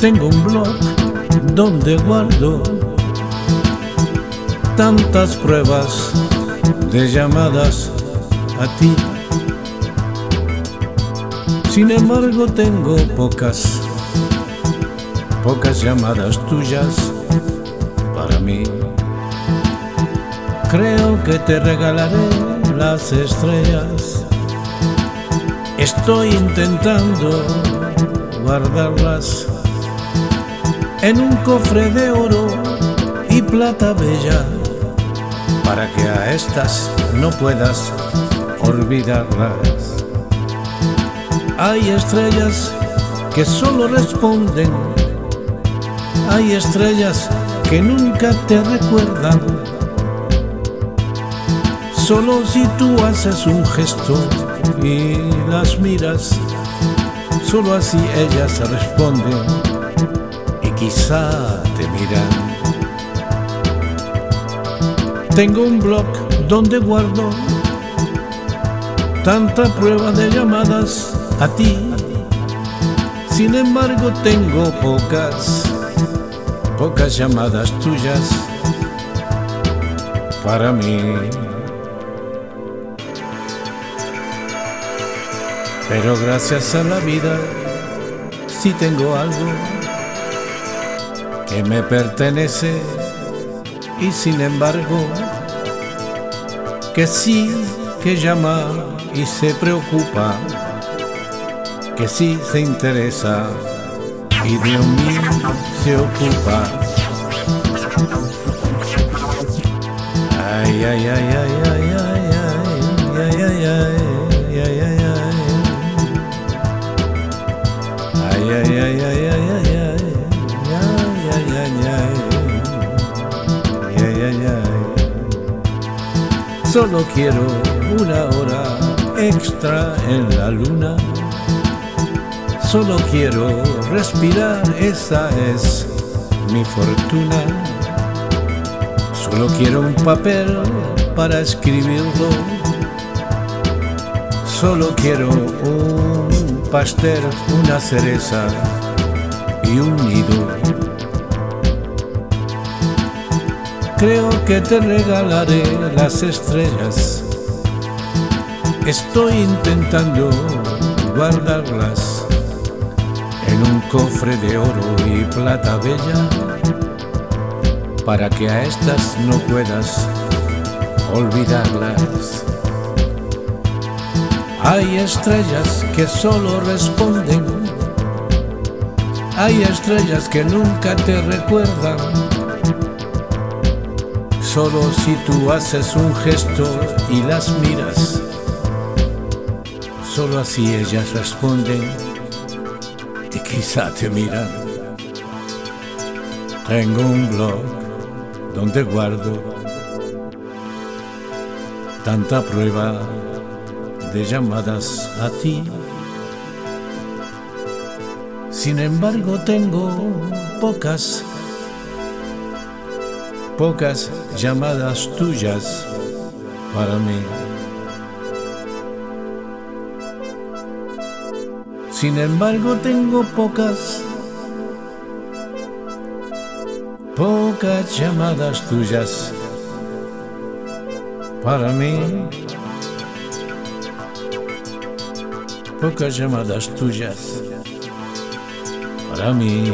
Tengo un blog donde guardo tantas pruebas de llamadas a ti. Sin embargo tengo pocas, pocas llamadas tuyas para mí. Creo que te regalaré las estrellas. Estoy intentando guardarlas en un cofre de oro y plata bella para que a estas no puedas olvidarlas. Hay estrellas que solo responden, hay estrellas que nunca te recuerdan. Solo si tú haces un gesto y las miras, solo así ellas responden quizá te miran. Tengo un blog donde guardo tanta prueba de llamadas a ti. Sin embargo tengo pocas, pocas llamadas tuyas para mí. Pero gracias a la vida sí tengo algo que me pertenece y sin embargo que sí que llama y se preocupa, que sí se interesa y de mí se ocupa. Ay, ay, ay, ay, ay, Solo quiero una hora extra en la luna. Solo quiero respirar, esa es mi fortuna. Solo quiero un papel para escribirlo. Solo quiero un pastel, una cereza y un nido creo que te regalaré las estrellas. Estoy intentando guardarlas en un cofre de oro y plata bella para que a estas no puedas olvidarlas. Hay estrellas que solo responden, hay estrellas que nunca te recuerdan Solo si tú haces un gesto y las miras, solo así ellas responden y quizá te miran. Tengo un blog donde guardo tanta prueba de llamadas a ti. Sin embargo tengo pocas pocas llamadas tuyas para mí. Sin embargo tengo pocas, pocas llamadas tuyas para mí. Pocas llamadas tuyas para mí.